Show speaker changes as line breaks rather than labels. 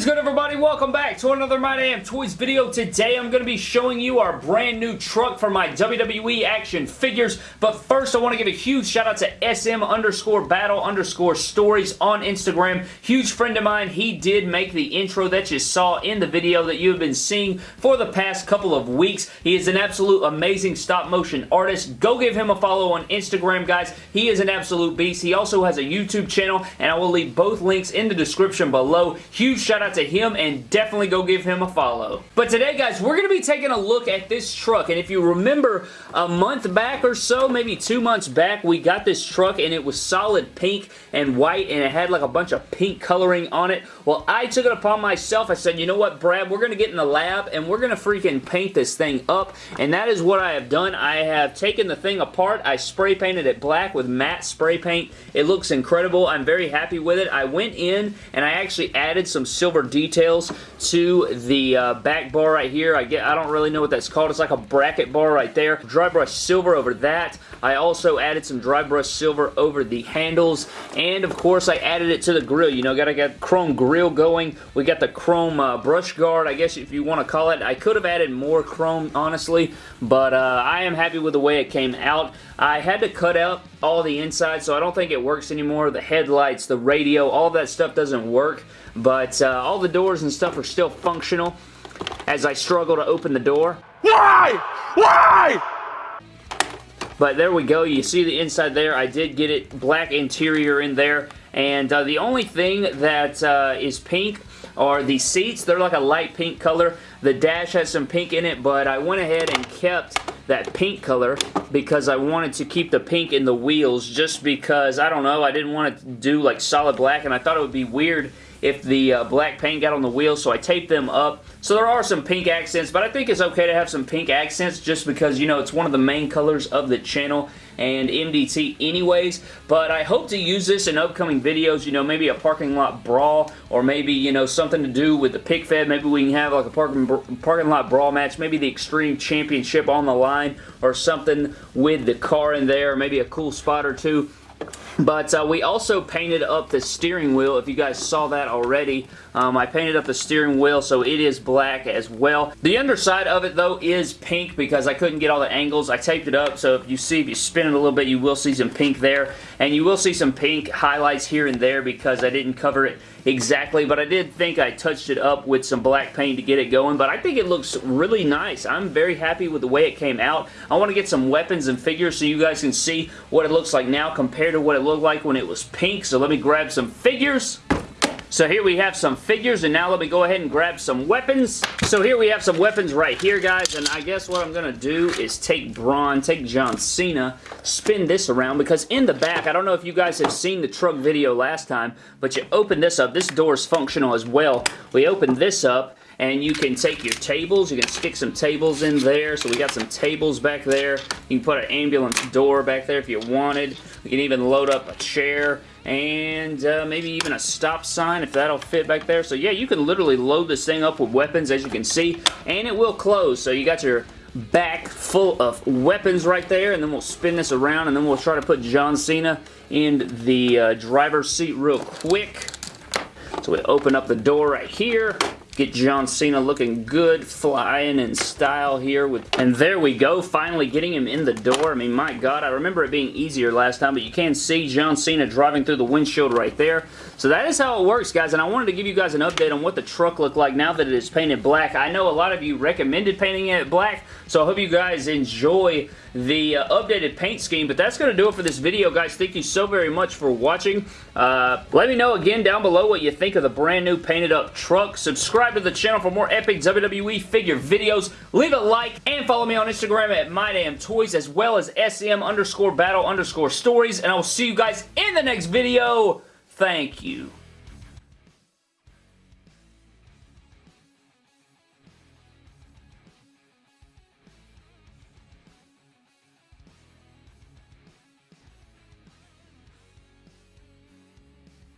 is good everybody? Welcome back to another My Damn Toys video. Today I'm going to be showing you our brand new truck for my WWE action figures. But first I want to give a huge shout out to SM underscore battle underscore stories on Instagram. Huge friend of mine. He did make the intro that you saw in the video that you have been seeing for the past couple of weeks. He is an absolute amazing stop motion artist. Go give him a follow on Instagram guys. He is an absolute beast. He also has a YouTube channel and I will leave both links in the description below. Huge shout out to him and definitely go give him a follow. But today, guys, we're going to be taking a look at this truck. And if you remember a month back or so, maybe two months back, we got this truck and it was solid pink and white and it had like a bunch of pink coloring on it. Well, I took it upon myself. I said, you know what, Brad, we're going to get in the lab and we're going to freaking paint this thing up. And that is what I have done. I have taken the thing apart. I spray painted it black with matte spray paint. It looks incredible. I'm very happy with it. I went in and I actually added some silver details to the uh, back bar right here. I get I don't really know what that's called. It's like a bracket bar right there. Dry brush silver over that. I also added some dry brush silver over the handles and of course I added it to the grill. You know, got to get chrome grill going. We got the chrome uh, brush guard, I guess if you want to call it. I could have added more chrome, honestly, but uh, I am happy with the way it came out. I had to cut out all the inside, so I don't think it works anymore. The headlights, the radio, all that stuff doesn't work, but uh, all the doors and stuff are still functional as I struggle to open the door.
Why? Why?
But there we go. You see the inside there. I did get it black interior in there. And uh, the only thing that uh, is pink are the seats. They're like a light pink color. The dash has some pink in it, but I went ahead and kept that pink color because I wanted to keep the pink in the wheels just because, I don't know, I didn't want to do like solid black and I thought it would be weird if the uh, black paint got on the wheels, so I taped them up. So there are some pink accents, but I think it's okay to have some pink accents just because, you know, it's one of the main colors of the channel and MDT anyways, but I hope to use this in upcoming videos, you know, maybe a parking lot brawl, or maybe, you know, something to do with the pick fed, maybe we can have like a parking, parking lot brawl match, maybe the Extreme Championship on the line, or something with the car in there, maybe a cool spot or two. But uh, we also painted up the steering wheel, if you guys saw that already. Um, I painted up the steering wheel, so it is black as well. The underside of it, though, is pink because I couldn't get all the angles. I taped it up, so if you see, if you spin it a little bit, you will see some pink there. And you will see some pink highlights here and there because I didn't cover it exactly, but I did think I touched it up with some black paint to get it going, but I think it looks really nice. I'm very happy with the way it came out. I want to get some weapons and figures so you guys can see what it looks like now compared to what it looked like when it was pink, so let me grab some figures. So here we have some figures, and now let me go ahead and grab some weapons. So here we have some weapons right here, guys, and I guess what I'm going to do is take Braun, take John Cena, spin this around, because in the back, I don't know if you guys have seen the truck video last time, but you open this up. This door is functional as well. We open this up, and you can take your tables. You can stick some tables in there. So we got some tables back there. You can put an ambulance door back there if you wanted. You can even load up a chair and uh, maybe even a stop sign if that'll fit back there. So yeah, you can literally load this thing up with weapons as you can see, and it will close. So you got your back full of weapons right there, and then we'll spin this around, and then we'll try to put John Cena in the uh, driver's seat real quick. So we open up the door right here, Get John Cena looking good, flying in style here. with, And there we go, finally getting him in the door. I mean, my God, I remember it being easier last time, but you can see John Cena driving through the windshield right there. So that is how it works, guys, and I wanted to give you guys an update on what the truck looked like now that it is painted black. I know a lot of you recommended painting it black, so I hope you guys enjoy the uh, updated paint scheme, but that's going to do it for this video, guys. Thank you so very much for watching. Uh, let me know again down below what you think of the brand new painted up truck. Subscribe to the channel for more epic WWE figure videos. Leave a like and follow me on Instagram at MyDamnToys as well as SM underscore battle underscore stories, and I will see you guys in the next video. Thank you.